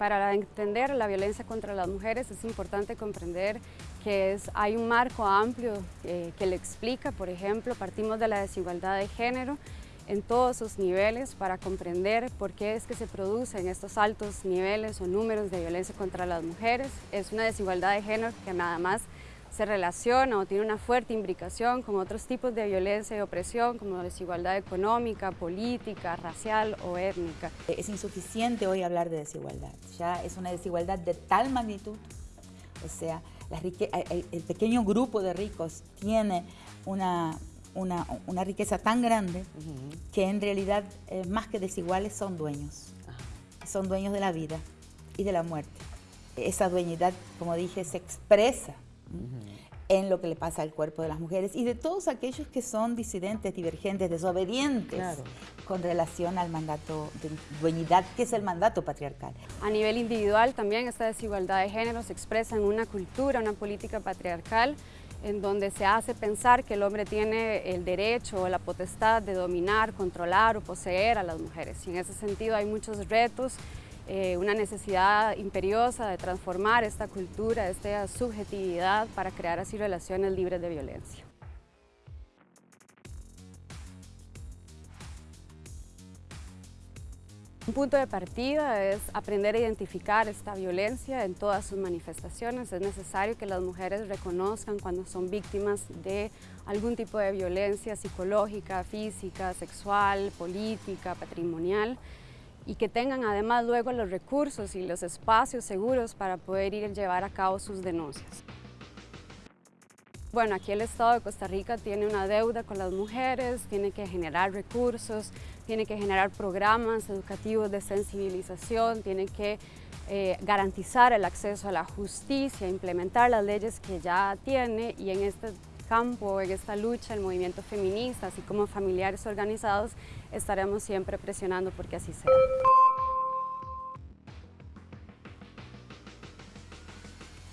Para entender la violencia contra las mujeres es importante comprender que es, hay un marco amplio eh, que le explica, por ejemplo, partimos de la desigualdad de género en todos sus niveles para comprender por qué es que se producen estos altos niveles o números de violencia contra las mujeres. Es una desigualdad de género que nada más se relaciona o tiene una fuerte imbricación con otros tipos de violencia y opresión como desigualdad económica, política, racial o étnica. Es insuficiente hoy hablar de desigualdad, ya es una desigualdad de tal magnitud, o sea, el, pequeño grupo de ricos tiene una, una, riqueza tan grande que en realidad eh, más que desiguales son dueños, son dueños de la vida y de la muerte. Esa dueñidad, como dije, se expresa en lo que le pasa al cuerpo de las mujeres y de todos aquellos que son disidentes, divergentes, desobedientes con relación al mandato de dueñidad, que es el mandato patriarcal. A nivel individual también esta desigualdad de género se expresa en una cultura, una política patriarcal, en donde se hace pensar que el hombre tiene el derecho o la potestad de dominar, controlar o poseer a las mujeres. Y en ese sentido hay muchos retos eh, una necesidad imperiosa de transformar esta cultura, esta subjetividad para crear así relaciones libres de violencia. Un punto de partida es aprender a identificar esta violencia en todas sus manifestaciones. Es necesario que las mujeres reconozcan cuando son víctimas de algún tipo de violencia psicológica, física, sexual, política, patrimonial y que tengan además luego los recursos y los espacios seguros para poder ir a llevar a cabo sus denuncias. Bueno, aquí el Estado de Costa Rica tiene una deuda con las mujeres, tiene que generar recursos, tiene que generar programas educativos de sensibilización, tiene que eh, garantizar el acceso a la justicia, implementar las leyes que ya tiene y en este campo, en esta lucha, el movimiento feminista, así como familiares organizados, estaremos siempre presionando porque así sea.